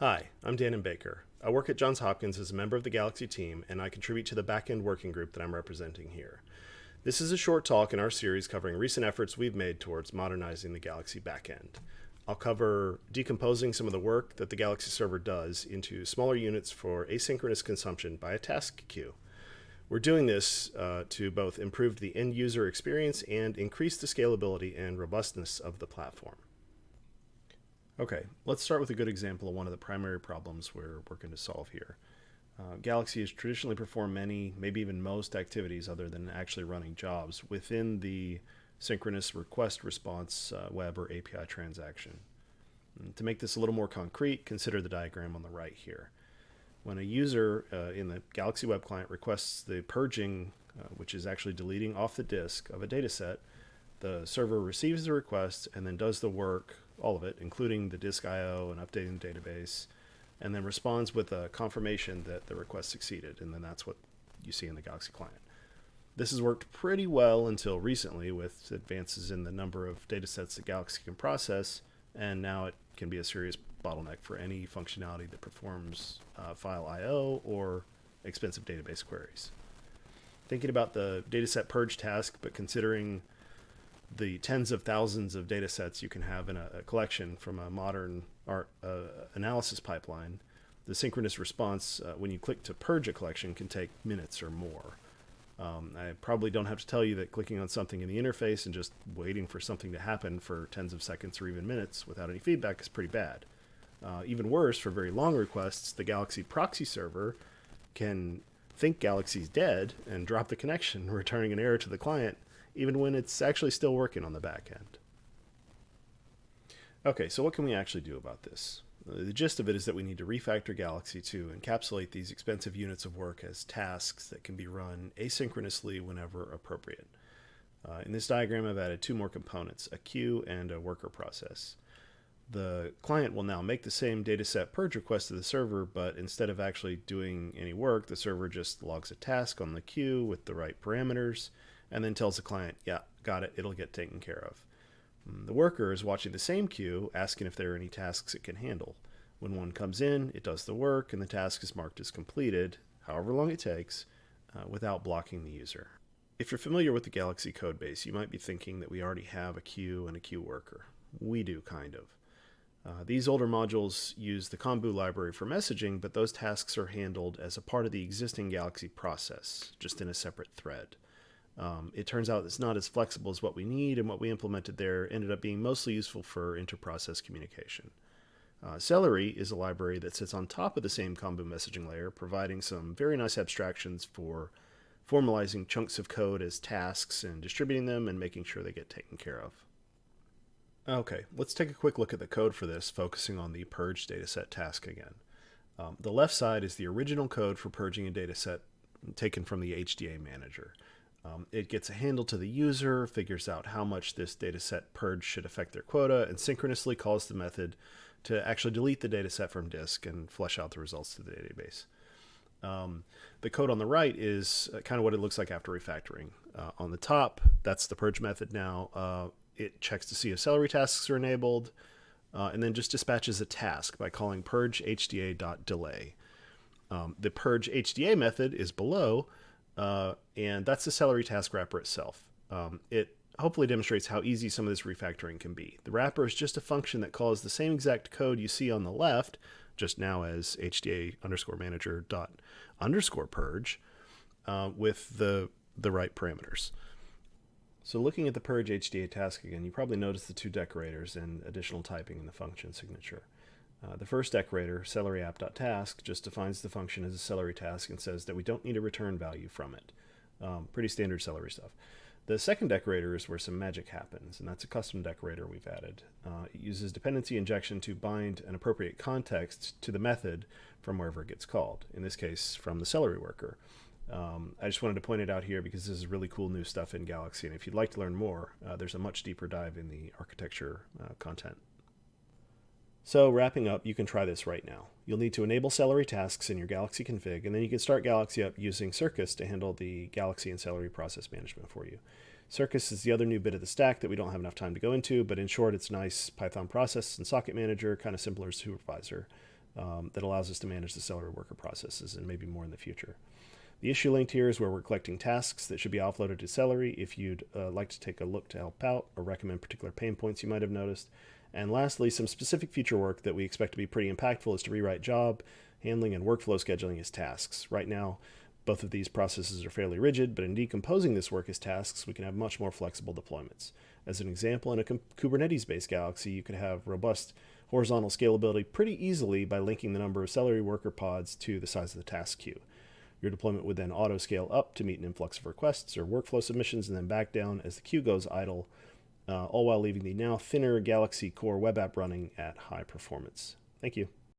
Hi, I'm Dannon Baker. I work at Johns Hopkins as a member of the Galaxy team, and I contribute to the backend working group that I'm representing here. This is a short talk in our series covering recent efforts we've made towards modernizing the Galaxy backend. I'll cover decomposing some of the work that the Galaxy server does into smaller units for asynchronous consumption by a task queue. We're doing this uh, to both improve the end user experience and increase the scalability and robustness of the platform. Okay, let's start with a good example of one of the primary problems we're working to solve here. Uh, Galaxy has traditionally performed many, maybe even most activities other than actually running jobs within the synchronous request response uh, web or API transaction. And to make this a little more concrete, consider the diagram on the right here. When a user uh, in the Galaxy Web Client requests the purging, uh, which is actually deleting off the disk of a dataset, the server receives the request and then does the work all of it, including the disk I/O and updating the database, and then responds with a confirmation that the request succeeded, and then that's what you see in the Galaxy client. This has worked pretty well until recently with advances in the number of datasets that Galaxy can process, and now it can be a serious bottleneck for any functionality that performs uh, file I/O or expensive database queries. Thinking about the dataset purge task, but considering the tens of thousands of data sets you can have in a, a collection from a modern art uh, analysis pipeline, the synchronous response uh, when you click to purge a collection can take minutes or more. Um, I probably don't have to tell you that clicking on something in the interface and just waiting for something to happen for tens of seconds or even minutes without any feedback is pretty bad. Uh, even worse, for very long requests, the Galaxy proxy server can think Galaxy's dead and drop the connection, returning an error to the client even when it's actually still working on the back end. Okay, so what can we actually do about this? The gist of it is that we need to refactor Galaxy to encapsulate these expensive units of work as tasks that can be run asynchronously whenever appropriate. Uh, in this diagram, I've added two more components, a queue and a worker process. The client will now make the same dataset purge request to the server, but instead of actually doing any work, the server just logs a task on the queue with the right parameters and then tells the client, yeah, got it, it'll get taken care of. Mm, the worker is watching the same queue, asking if there are any tasks it can handle. When one comes in, it does the work, and the task is marked as completed, however long it takes, uh, without blocking the user. If you're familiar with the Galaxy codebase, you might be thinking that we already have a queue and a queue worker. We do, kind of. Uh, these older modules use the Kombu library for messaging, but those tasks are handled as a part of the existing Galaxy process, just in a separate thread. Um, it turns out it's not as flexible as what we need, and what we implemented there ended up being mostly useful for inter-process communication. Uh, Celery is a library that sits on top of the same Kombu messaging layer, providing some very nice abstractions for formalizing chunks of code as tasks and distributing them and making sure they get taken care of. Okay, let's take a quick look at the code for this, focusing on the purge dataset task again. Um, the left side is the original code for purging a dataset taken from the HDA manager. Um, it gets a handle to the user, figures out how much this dataset purge should affect their quota, and synchronously calls the method to actually delete the dataset from disk and flush out the results to the database. Um, the code on the right is uh, kind of what it looks like after refactoring. Uh, on the top, that's the purge method now. Uh, it checks to see if celery tasks are enabled, uh, and then just dispatches a task by calling purge hda.delay. Um, the purge HDA method is below, uh, and that's the celery task wrapper itself. Um, it hopefully demonstrates how easy some of this refactoring can be. The wrapper is just a function that calls the same exact code you see on the left, just now as hda underscore manager dot underscore purge, uh, with the, the right parameters. So looking at the purge HDA task again, you probably notice the two decorators and additional typing in the function signature. Uh, the first decorator, celery_app.task, just defines the function as a celery task and says that we don't need a return value from it. Um, pretty standard celery stuff. The second decorator is where some magic happens, and that's a custom decorator we've added. Uh, it uses dependency injection to bind an appropriate context to the method from wherever it gets called, in this case from the celery worker. Um, I just wanted to point it out here because this is really cool new stuff in Galaxy, and if you'd like to learn more, uh, there's a much deeper dive in the architecture uh, content. So wrapping up, you can try this right now. You'll need to enable Celery tasks in your Galaxy config, and then you can start Galaxy up using Circus to handle the Galaxy and Celery process management for you. Circus is the other new bit of the stack that we don't have enough time to go into, but in short, it's nice Python process and socket manager, kind of similar to Supervisor. um, that allows us to manage the Celery worker processes and maybe more in the future. The issue linked here is where we're collecting tasks that should be offloaded to Celery if you'd uh, like to take a look to help out or recommend particular pain points you might have noticed. And lastly, some specific future work that we expect to be pretty impactful is to rewrite job, handling, and workflow scheduling as tasks. Right now, both of these processes are fairly rigid, but in decomposing this work as tasks, we can have much more flexible deployments. As an example, in a Kubernetes-based Galaxy, you could have robust horizontal scalability pretty easily by linking the number of Celery worker pods to the size of the task queue. Your deployment would then auto scale up to meet an influx of requests or workflow submissions and then back down as the queue goes idle, Uh, all while leaving the now thinner Galaxy Core web app running at high performance. Thank you.